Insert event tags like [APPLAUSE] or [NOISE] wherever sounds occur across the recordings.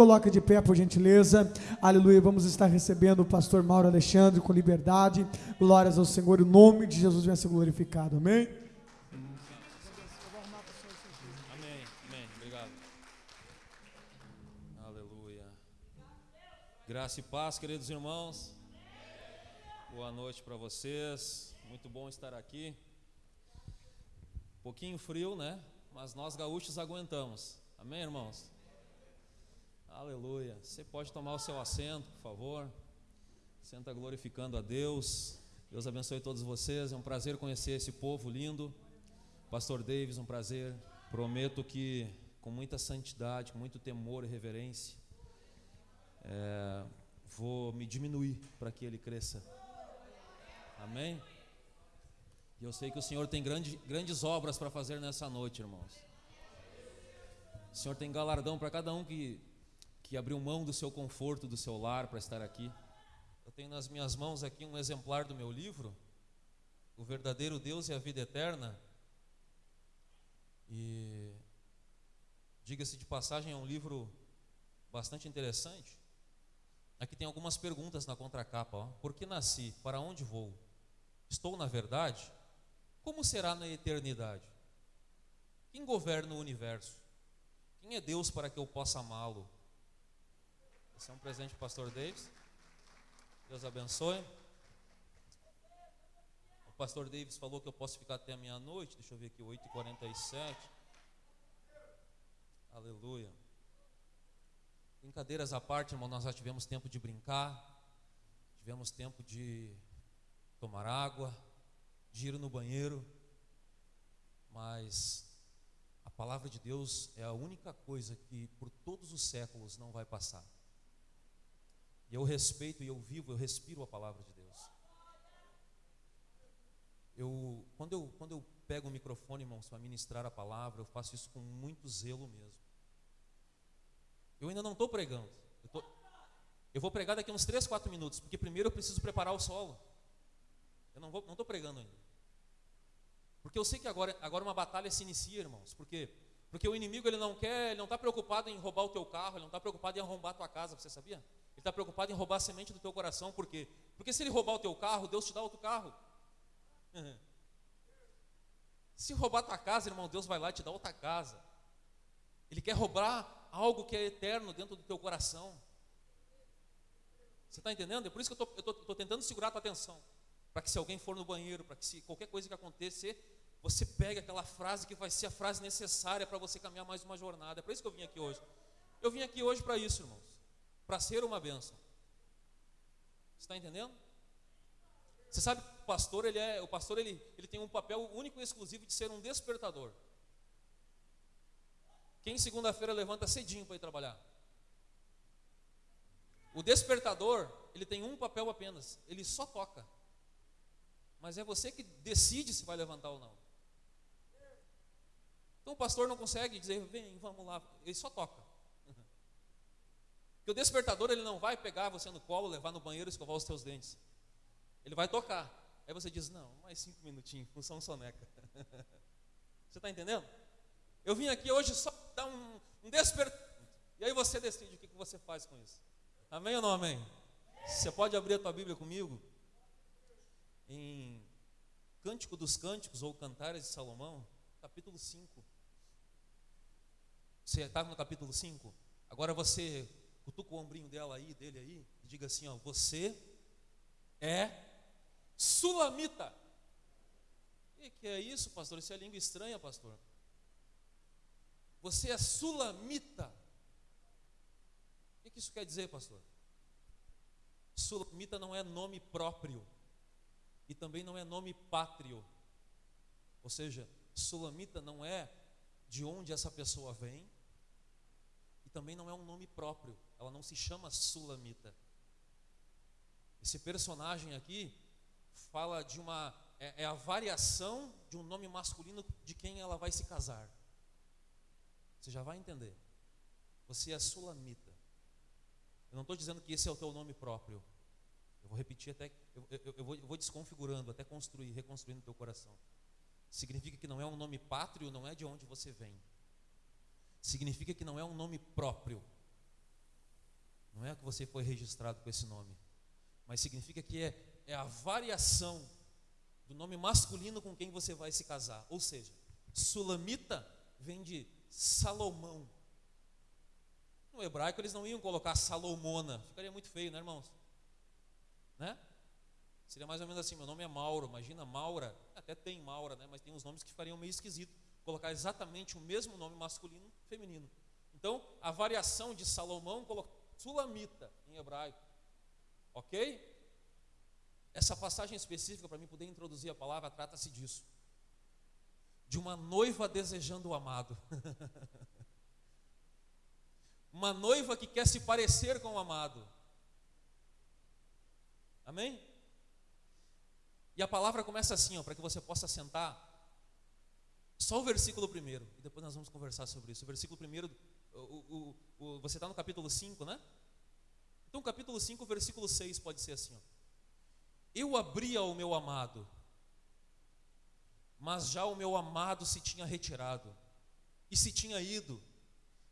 Coloca de pé, por gentileza. Aleluia. Vamos estar recebendo o pastor Mauro Alexandre com liberdade. Glórias ao Senhor. O nome de Jesus venha ser glorificado. Amém. Amém. Amém. Obrigado. Aleluia. Graça e paz, queridos irmãos. Boa noite para vocês. Muito bom estar aqui. Um pouquinho frio, né? Mas nós gaúchos aguentamos. Amém, irmãos? Aleluia. Você pode tomar o seu assento, por favor. Senta glorificando a Deus. Deus abençoe todos vocês. É um prazer conhecer esse povo lindo. Pastor Davis, um prazer. Prometo que com muita santidade, com muito temor e reverência, é, vou me diminuir para que ele cresça. Amém? E eu sei que o Senhor tem grande, grandes obras para fazer nessa noite, irmãos. O Senhor tem galardão para cada um que, que abriu mão do seu conforto, do seu lar para estar aqui. Eu tenho nas minhas mãos aqui um exemplar do meu livro, O Verdadeiro Deus e a Vida Eterna. E, diga-se de passagem, é um livro bastante interessante. Aqui tem algumas perguntas na contracapa. Ó. Por que nasci? Para onde vou? Estou na verdade? Como será na eternidade? Quem governa o universo? Quem é Deus para que eu possa amá-lo? Esse é um presente para o pastor Davis. Deus abençoe. O pastor Davis falou que eu posso ficar até a meia-noite. Deixa eu ver aqui, 8h47. Aleluia. Brincadeiras à parte, irmão, nós já tivemos tempo de brincar, tivemos tempo de tomar água, de ir no banheiro, mas a palavra de Deus é a única coisa que por todos os séculos não vai passar. E eu respeito e eu vivo, eu respiro a palavra de Deus. Eu, quando, eu, quando eu pego o microfone, irmãos, para ministrar a palavra, eu faço isso com muito zelo mesmo. Eu ainda não estou pregando. Eu, tô, eu, vou pregar daqui uns 3, 4 minutos, porque primeiro eu preciso preparar o solo. Eu não estou pregando ainda. Porque eu sei que agora, agora uma batalha se inicia, irmãos. Por quê? Porque o inimigo ele não quer, ele não está preocupado em roubar o teu carro, ele não está preocupado em arrombar a tua casa, você sabia? Ele está preocupado em roubar a semente do teu coração, por quê? Porque se ele roubar o teu carro, Deus te dá outro carro. [LAUGHS] Se roubar a tua casa, irmão, Deus vai lá e te dá outra casa. Ele quer roubar algo que é eterno dentro do teu coração. Você está entendendo? É por isso que eu estou tentando segurar a tua atenção para que se alguém for no banheiro, para que se qualquer coisa que acontecer, você pegue aquela frase que vai ser a frase necessária para você caminhar mais uma jornada. É para isso que eu vim aqui hoje. Eu vim aqui hoje para isso, irmãos, para ser uma bênção. Você está entendendo? Você sabe que o pastor ele é, o pastor ele, ele tem um papel único e exclusivo de ser um despertador. Quem segunda-feira levanta cedinho para ir trabalhar? O despertador, ele tem um papel apenas, ele só toca mas é você que decide se vai levantar ou não. Então o pastor não consegue dizer, vem, vamos lá, ele só toca. O despertador ele não vai pegar você no colo, levar no banheiro escovar os teus dentes. Ele vai tocar. Aí você diz, não, mais cinco minutinhos, [LAUGHS] função soneca. [LAUGHS] você está entendendo? Eu vim aqui hoje só dar um, um despertador. E aí você decide o que, que você faz com isso. Amém ou não amém? Você pode abrir a tua Bíblia comigo? em Cântico dos Cânticos ou Cantares de Salomão, capítulo 5. Você está no capítulo 5? Agora você cutuca o ombrinho dela aí, dele aí, e diga assim: ó, você é sulamita. O que é isso, pastor? Isso é língua estranha, pastor. Você é sulamita. O que isso quer dizer, pastor? Sulamita não é nome próprio e também não é nome pátrio. Ou seja, sulamita não é de onde essa pessoa vem, também não é um nome próprio, ela não se chama sulamita. Esse personagem aqui fala de uma. É, é a variação de um nome masculino de quem ela vai se casar. Você já vai entender. Você é sulamita. Eu não estou dizendo que esse é o teu nome próprio. Eu vou repetir até, eu, eu, eu, vou, eu vou desconfigurando até construir, reconstruindo o teu coração. Significa que não é um nome pátrio, não é de onde você vem. Significa que não é um nome próprio. é que você foi registrado com esse nome, mas significa que é, é a variação do nome masculino com quem você vai se casar. Ou seja, Sulamita vem de Salomão. No hebraico eles não iam colocar Salomona, ficaria muito feio, né, irmãos? Né? Seria mais ou menos assim: meu nome é Mauro, imagina Maura, até tem Maura, né? Mas tem uns nomes que ficariam meio esquisito. Colocar exatamente o mesmo nome masculino e feminino. Então, a variação de Salomão coloca Sulamita em hebraico. Ok? Essa passagem específica, para mim poder introduzir a palavra, trata-se disso. De uma noiva desejando o amado. [LAUGHS] uma noiva que quer se parecer com o amado. Amém? E a palavra começa assim, para que você possa sentar. Só o versículo primeiro, e depois nós vamos conversar sobre isso. O versículo primeiro, o, o, o, você está no capítulo 5, né? Então, capítulo 5, versículo 6 pode ser assim: ó. Eu abria o meu amado, mas já o meu amado se tinha retirado e se tinha ido,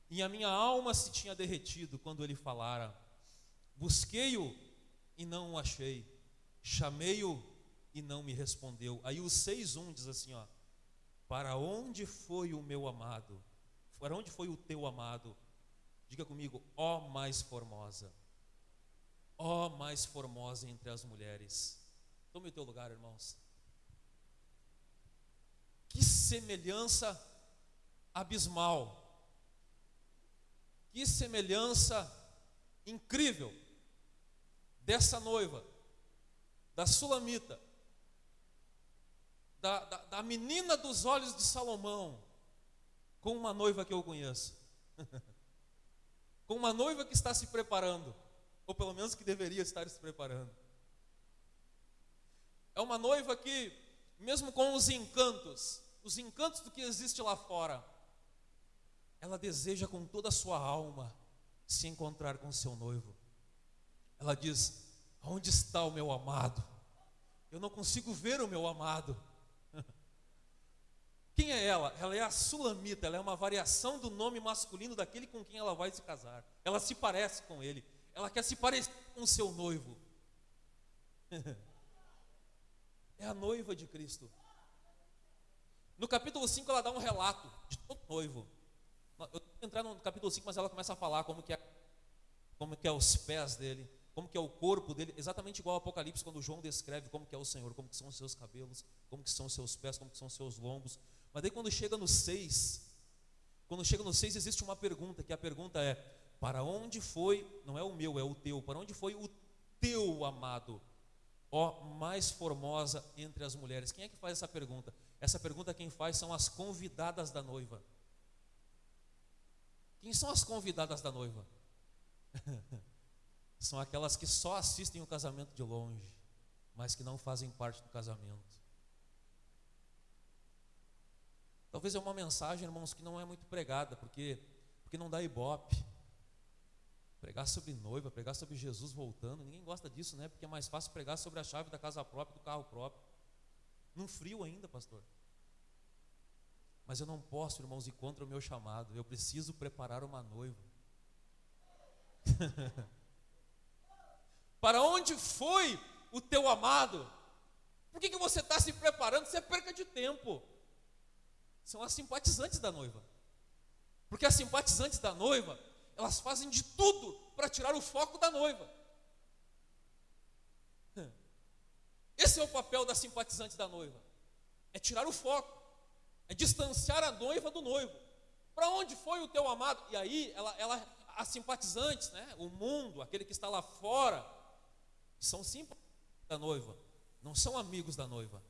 e a minha alma se tinha derretido quando ele falara. Busquei-o e não o achei, chamei-o e não me respondeu. Aí o 6:1 diz assim, ó: Para onde foi o meu amado? Para onde foi o teu amado? Diga comigo, ó mais formosa. Ó mais formosa entre as mulheres. Tome o teu lugar, irmãos. Que semelhança abismal. Que semelhança incrível dessa noiva, da Sulamita, da, da, da menina dos olhos de Salomão, com uma noiva que eu conheço, [LAUGHS] com uma noiva que está se preparando, ou pelo menos que deveria estar se preparando. É uma noiva que, mesmo com os encantos, os encantos do que existe lá fora, ela deseja com toda a sua alma se encontrar com seu noivo. Ela diz: Onde está o meu amado? Eu não consigo ver o meu amado. Quem é ela? Ela é a Sulamita, ela é uma variação do nome masculino daquele com quem ela vai se casar. Ela se parece com ele, ela quer se parecer com seu noivo. [LAUGHS] é a noiva de Cristo. No capítulo 5 ela dá um relato de todo noivo. Eu vou entrar no capítulo 5, mas ela começa a falar como que é, como que é os pés dele, como que é o corpo dele, exatamente igual ao Apocalipse, quando João descreve como que é o Senhor, como que são os seus cabelos, como que são os seus pés, como que são os seus lombos. Mas daí quando chega no 6, quando chega no 6 existe uma pergunta, que a pergunta é: para onde foi, não é o meu, é o teu, para onde foi o teu amado? Ó, mais formosa entre as mulheres. Quem é que faz essa pergunta? Essa pergunta quem faz são as convidadas da noiva. Quem são as convidadas da noiva? [LAUGHS] são aquelas que só assistem o casamento de longe, mas que não fazem parte do casamento. Talvez é uma mensagem, irmãos, que não é muito pregada, porque, porque não dá ibope. Pregar sobre noiva, pregar sobre Jesus voltando, ninguém gosta disso, né? Porque é mais fácil pregar sobre a chave da casa própria, do carro próprio. Num frio ainda, pastor. Mas eu não posso, irmãos, ir contra o meu chamado. Eu preciso preparar uma noiva. [LAUGHS] Para onde foi o teu amado? Por que, que você está se preparando? Você é perca de tempo são as simpatizantes da noiva. Porque as simpatizantes da noiva, elas fazem de tudo para tirar o foco da noiva. Esse é o papel das simpatizantes da noiva. É tirar o foco, é distanciar a noiva do noivo. Para onde foi o teu amado? E aí, ela, ela, as simpatizantes, né, o mundo, aquele que está lá fora, são simpatizantes da noiva, não são amigos da noiva.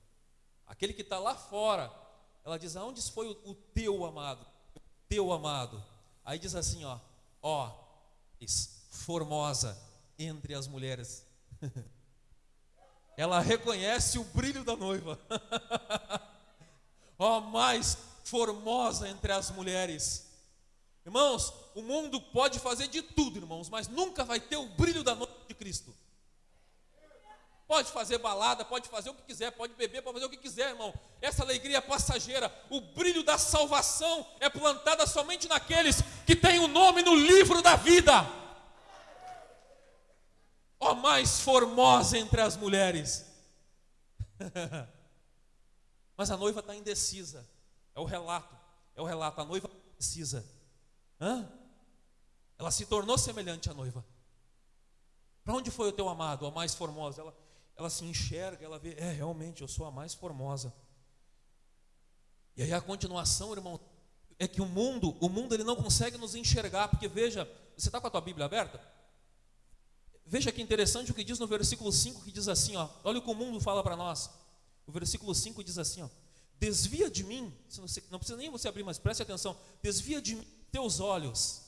Aquele que está lá fora ela diz: Aonde foi o, o teu amado? O teu amado. Aí diz assim: Ó, ó, formosa entre as mulheres. [LAUGHS] Ela reconhece o brilho da noiva. [LAUGHS] ó, mais formosa entre as mulheres. Irmãos, o mundo pode fazer de tudo, irmãos, mas nunca vai ter o brilho da noiva de Cristo. Pode fazer balada, pode fazer o que quiser, pode beber, pode fazer o que quiser, irmão. Essa alegria é passageira, o brilho da salvação é plantada somente naqueles que têm o nome no livro da vida. ó mais formosa entre as mulheres. [LAUGHS] Mas a noiva está indecisa. É o relato. É o relato. A noiva indecisa. Hã? Ela se tornou semelhante à noiva. Para onde foi o teu amado, a mais formosa? Ela, ela se enxerga, ela vê, é, realmente, eu sou a mais formosa. E aí a continuação, irmão, é que o mundo, o mundo ele não consegue nos enxergar, porque veja, você está com a tua Bíblia aberta? Veja que interessante o que diz no versículo 5, que diz assim, ó, olha o que o mundo fala para nós. O versículo 5 diz assim, ó, desvia de mim, não precisa nem você abrir, mas preste atenção, desvia de mim teus olhos,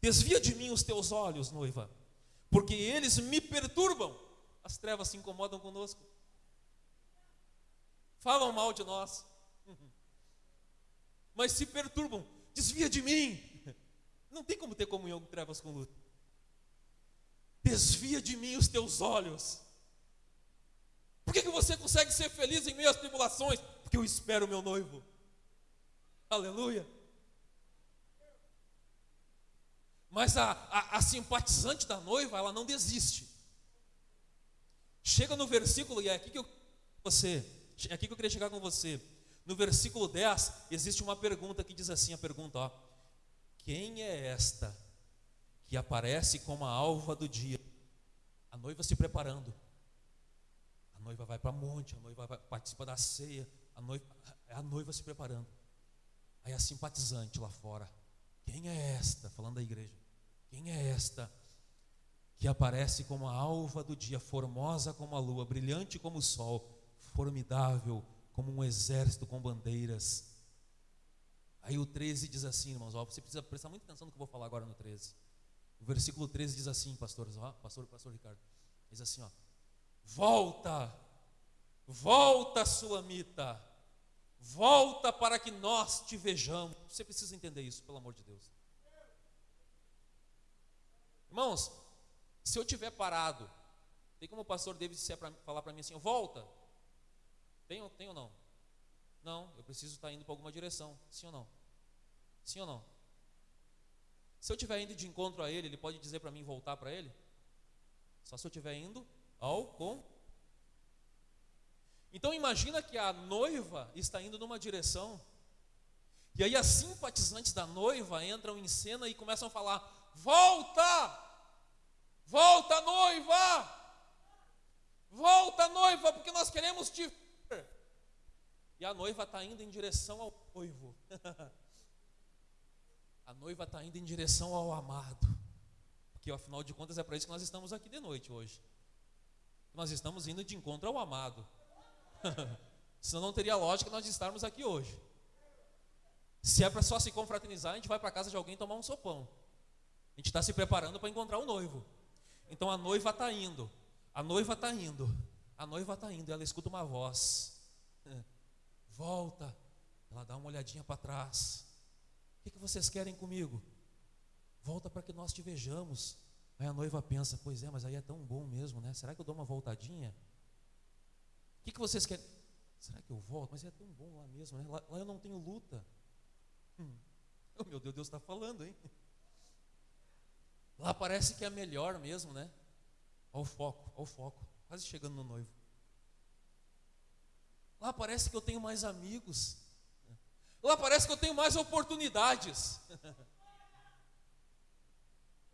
desvia de mim os teus olhos, noiva, porque eles me perturbam, as trevas se incomodam conosco, falam mal de nós, [LAUGHS] mas se perturbam, desvia de mim, [LAUGHS] não tem como ter comunhão com trevas com luz, desvia de mim os teus olhos, por que, que você consegue ser feliz em meio às tribulações? Porque eu espero o meu noivo. Aleluia. Mas a, a, a, simpatizante da noiva, ela não desiste. Chega no versículo, e é aqui que eu você, é aqui que eu queria chegar com você. No versículo 10, existe uma pergunta que diz assim: a pergunta, ó, quem é esta que aparece como a alva do dia? A noiva se preparando noiva vai para monte, a noiva vai, participa da ceia, a noiva, a noiva se preparando. Aí a simpatizante lá fora, quem é esta? Falando da igreja, quem é esta que aparece como a alva do dia, formosa como a lua, brilhante como o sol, formidável como um exército com bandeiras? Aí o 13 diz assim, irmãos, ó, você precisa prestar muita atenção no que eu vou falar agora no 13. O versículo 13 diz assim, pastores, ó, pastor, pastor Ricardo, diz assim, ó, Volta, volta, Sulamita, volta para que nós te vejamos. Você precisa entender isso, pelo amor de Deus. Irmãos, se eu tiver parado, tem como o pastor David pra, falar para mim assim: volta? Tem, tem ou não? Não, eu preciso estar indo para alguma direção. Sim ou não? Sim ou não? Se eu estiver indo de encontro a ele, ele pode dizer para mim voltar para ele? Só se eu estiver indo ao com. Então imagina que a noiva está indo numa direção, e aí as simpatizantes da noiva entram em cena e começam a falar: Volta! Volta, noiva! Volta, noiva, porque nós queremos te ver. E a noiva está indo em direção ao noivo. [LAUGHS] a noiva está indo em direção ao amado. Porque afinal de contas é para isso que nós estamos aqui de noite hoje. Nós estamos indo de encontro ao amado. [LAUGHS] Senão não teria lógica nós estarmos aqui hoje. Se é para só se confraternizar, a gente vai para casa de alguém tomar um sopão. A gente está se preparando para encontrar o noivo. Então a noiva está indo. A noiva está indo. A noiva está indo. Ela escuta uma voz. [LAUGHS] Volta. Ela dá uma olhadinha para trás. O que, que vocês querem comigo? Volta para que nós te vejamos. Aí a noiva pensa, pois é, mas aí é tão bom mesmo, né? Será que eu dou uma voltadinha? O que, que vocês querem? Será que eu volto? Mas é tão bom lá mesmo, né? Lá, lá eu não tenho luta. Hum. Oh, [LAUGHS] meu Deus, Deus está falando, hein? Lá parece que é melhor mesmo, né? Olha o foco, olha o foco. Quase chegando no noivo. Lá parece que eu tenho mais amigos. Lá parece que eu tenho mais oportunidades.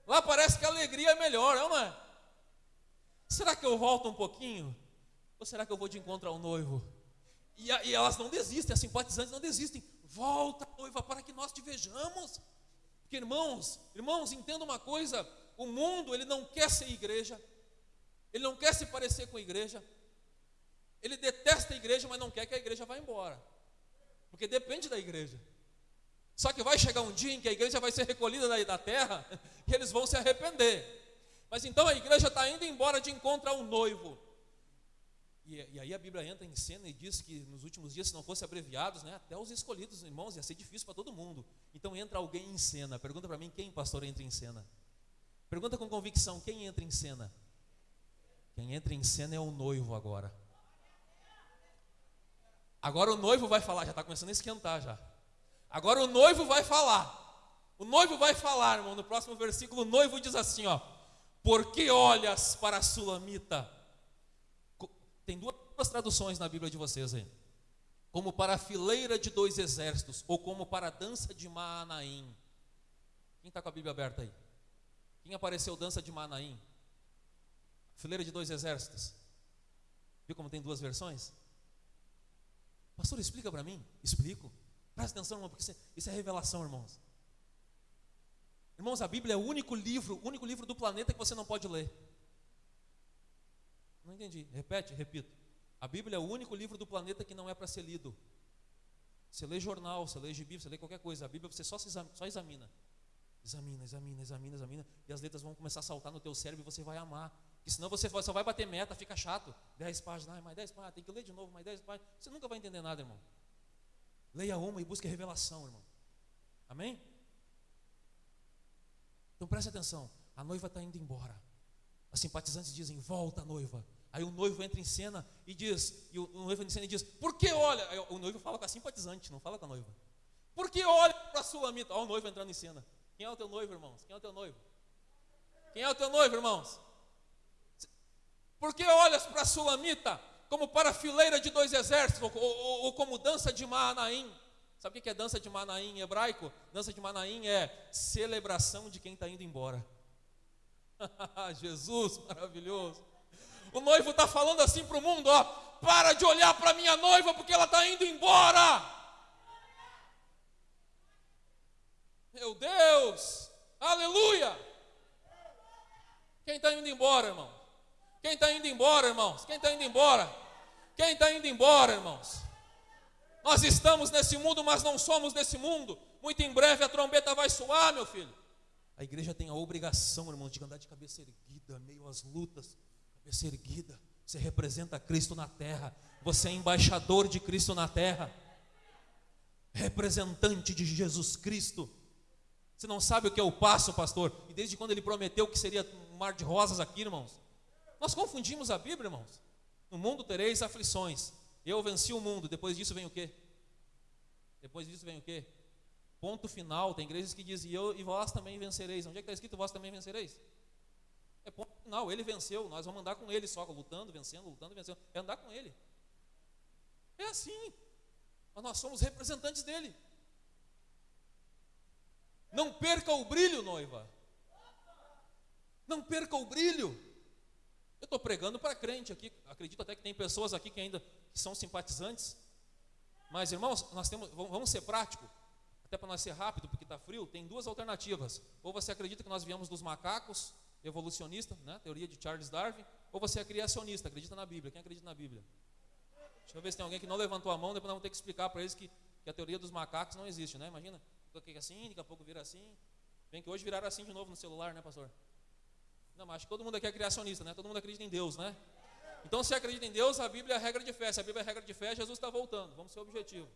Lá parece que a alegria é melhor, não é? Será que eu volto um pouquinho? Ou será que eu vou de encontro ao noivo? E, e elas não desistem, as simpatizantes não desistem. Volta, noiva, para que nós te vejamos. Porque, irmãos, irmãos, entenda uma coisa: o mundo, ele não quer ser igreja, ele não quer se parecer com a igreja, ele detesta a igreja, mas não quer que a igreja vá embora, porque depende da igreja. Só que vai chegar um dia em que a igreja vai ser recolhida da, terra [LAUGHS] e eles vão se arrepender. Mas então a igreja está indo embora de encontro ao noivo. E, e, aí a Bíblia entra em cena e diz que nos últimos dias, se não fossem abreviados, né, até os escolhidos, irmãos, ia ser difícil para todo mundo. Então entra alguém em cena. Pergunta para mim quem, pastor, entra em cena. Pergunta com convicção: quem entra em cena? Quem entra em cena é o noivo agora. Agora o noivo vai falar, já está começando a esquentar já. Agora o noivo vai falar. O noivo vai falar, irmão, no próximo versículo, o noivo diz assim, ó: Por que olhas para a sulamita? Tem duas, duas traduções na Bíblia de vocês aí. Como para a fileira de dois exércitos, ou como para a dança de Maanaim. Quem está com a Bíblia aberta aí? Quem apareceu dança de Maanaim? Fileira de dois exércitos. Viu como tem duas versões? Pastor, explica para mim. Explico. Presta atenção, irmão, porque isso é, isso é revelação, irmãos. Irmãos, a Bíblia é o único livro, o único livro do planeta que você não pode ler. Não entendi. Repete, repito. A Bíblia é o único livro do planeta que não é para ser lido. Você lê jornal, você lê gibi, você lê qualquer coisa. A Bíblia você só, examina, só examina. Examina, examina, examina, examina. E as letras vão começar a saltar no teu cérebro e você vai amar. Porque senão você só vai bater meta, fica chato. 10 páginas, mais 10 páginas, tem que ler de novo, mais 10 páginas. Você nunca vai entender nada, irmão. Leia uma e busque revelação, irmão. Amém? Então preste atenção. A noiva está indo embora. As simpatizantes dizem: Volta, noiva. Aí o noivo entra em cena e diz, e o noivo entra em cena e diz: Por que olha? Aí o noivo fala com a simpatizante, não fala com a noiva. Por que olha para a sua mita? Olha o noivo entrando em cena. Quem é o teu noivo, irmãos? Quem é o teu noivo? Quem é o teu noivo, irmãos? Por que olhas para a Sulamita como para a fileira de dois exércitos, ou, ou, ou como dança de Manaim? Sabe o que é dança de Manaim em hebraico? Dança de Manaim é celebração de quem está indo embora. [LAUGHS] Jesus, maravilhoso. O noivo está falando assim para o mundo: ó, para de olhar para minha noiva porque ela está indo embora. Meu Deus, aleluia. Quem está indo embora, irmão? Quem está indo embora, irmãos? Quem está indo embora? Quem está indo embora, irmãos? Nós estamos nesse mundo, mas não somos desse mundo. Muito em breve a trombeta vai soar, meu filho. A igreja tem a obrigação, irmãos, de andar de cabeça erguida, meio às lutas, cabeça erguida. Você representa Cristo na terra. Você é embaixador de Cristo na terra. Representante de Jesus Cristo. Você não sabe o que é o passo, pastor? E desde quando ele prometeu que seria um mar de rosas aqui, irmãos? Nós confundimos a Bíblia, irmãos. No mundo tereis aflições. Eu venci o mundo. Depois disso vem o quê? Depois disso vem o quê? Ponto final. Tem igrejas que dizem, eu e vós também vencereis. Onde é que está escrito vós também vencereis? É ponto final. Ele venceu. Nós vamos andar com ele só, lutando, vencendo, lutando, vencendo. É andar com ele. É assim. Mas nós somos representantes dele. Não perca o brilho, noiva. Não perca o brilho. Eu estou pregando para crente aqui, acredito até que tem pessoas aqui que ainda são simpatizantes. Mas, irmãos, nós temos, vamos ser práticos, até para nós ser rápido, porque está frio, tem duas alternativas. Ou você acredita que nós viemos dos macacos, evolucionista, né, teoria de Charles Darwin, ou você é criacionista, acredita na Bíblia. Quem acredita na Bíblia? Deixa eu ver se tem alguém que não levantou a mão, depois nós vamos ter que explicar para eles que, que a teoria dos macacos não existe, né? Imagina, fica assim, daqui a pouco vira assim. Bem que hoje viraram assim de novo no celular, né, pastor? Não, mas acho que todo mundo aqui é criacionista, né? Todo mundo acredita em Deus, né? Então, se acredita em Deus, a Bíblia é a regra de fé. Se a Bíblia é a regra de fé, Jesus está voltando. Vamos ser objetivo.